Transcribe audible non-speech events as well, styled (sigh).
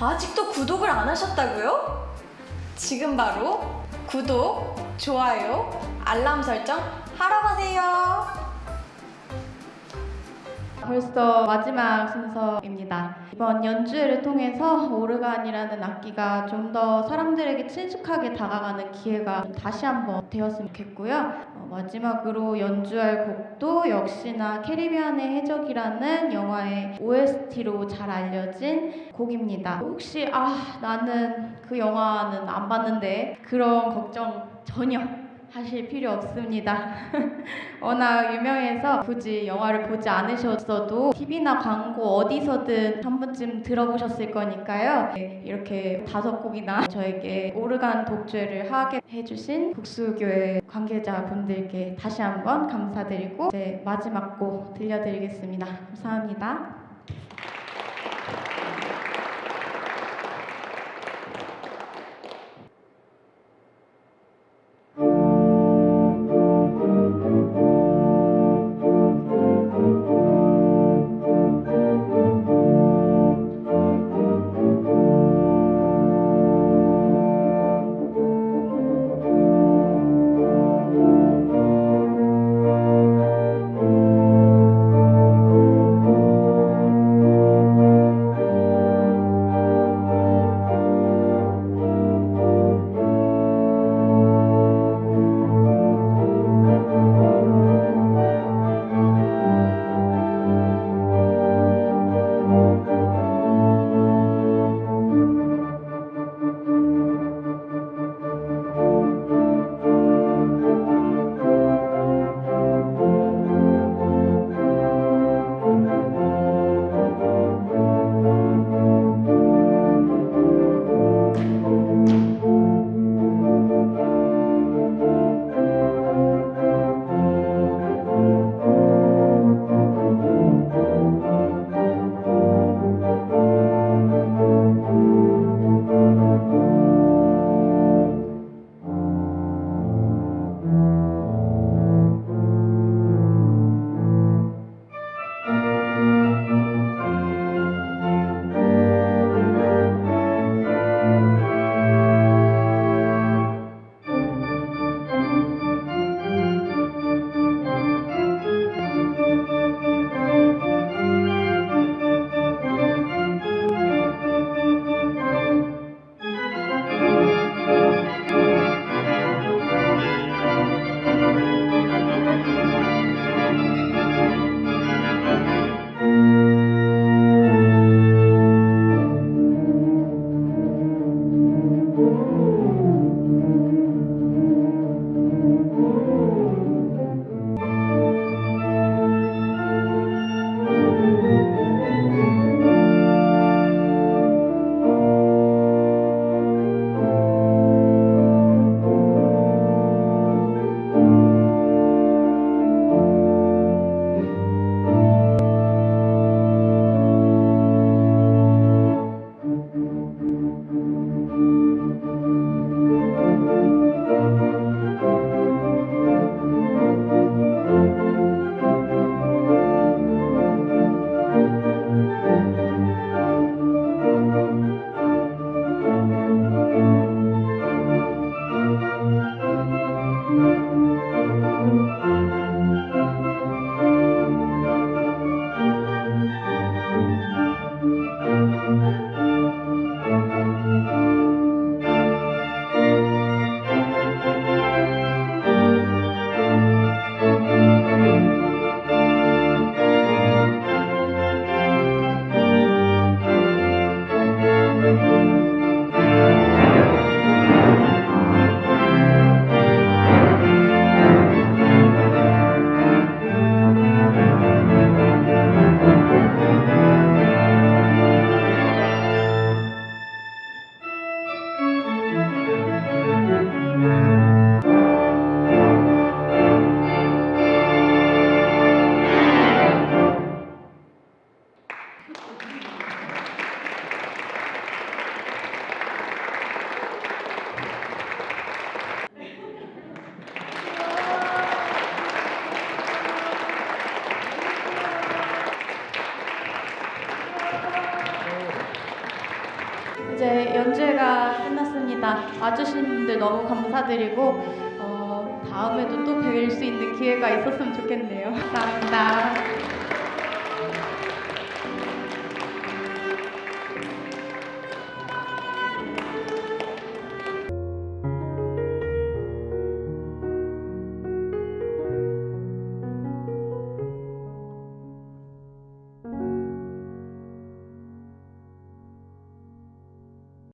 아직도 구독을 안 하셨다고요? 지금 바로 구독, 좋아요, 알람 설정 하러 가세요. 벌써 마지막 순서입니다. 이번 연주회를 통해서 오르간이라는 악기가 좀 더 사람들에게 친숙하게 다가가는 기회가 다시 한번 되었으면 좋겠고요. 어, 마지막으로 연주할 곡도 역시나 캐리비안의 해적이라는 영화의 OST로 잘 알려진 곡입니다. 혹시 아 나는 그 영화는 안 봤는데 그런 걱정 전혀 하실 필요 없습니다. (laughs) 워낙 유명해서 굳이 영화를 보지 않으셨어도 TV나 광고 어디서든 한 번쯤 들어보셨을 거니까요. 네, 이렇게 다섯 곡이나 저에게 오르간 독주를 하게 해주신 국수교회 관계자분들께 다시 한번 감사드리고 이제 마지막 곡 들려드리겠습니다. 감사합니다. 이제 연주회가 끝났습니다. 와주신 분들 너무 감사드리고 어, 다음에도 또 뵐 수 있는 기회가 있었으면 좋겠네요. (laughs) 감사합니다.